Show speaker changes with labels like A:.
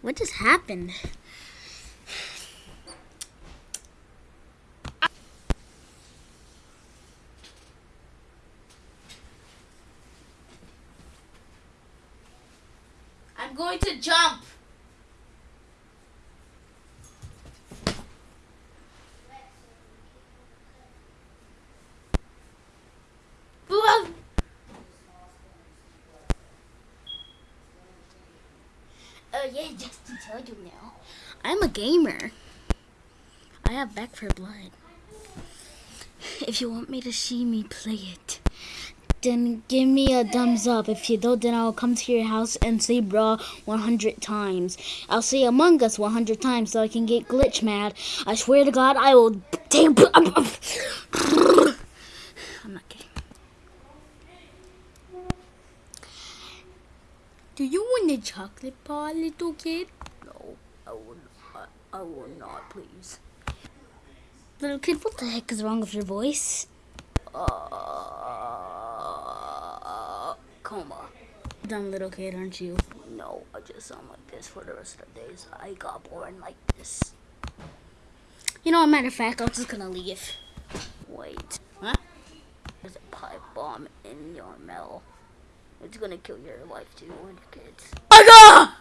A: What just happened? I'm going to jump. Yeah, just to tell you now, I'm a gamer. I have Back 4 Blood. If you want me to see me play it, then give me a thumbs up. If you don't, then I'll come to your house and say bruh 100 times. I'll say Among Us 100 times so I can get glitch mad. I swear to God, I will. I'm not kidding. Do you want a chocolate bar, little kid? No, I will not. I will not, please. Little kid, what the heck is wrong with your voice? Uh, coma. Dumb little kid, aren't you? No, I just sound like this for the rest of the days. I got born like this. You know, a matter of fact, I'm just gonna leave. Wait. Huh? There's a pipe bomb in your mail. It's gonna kill your life too and your kids. I got!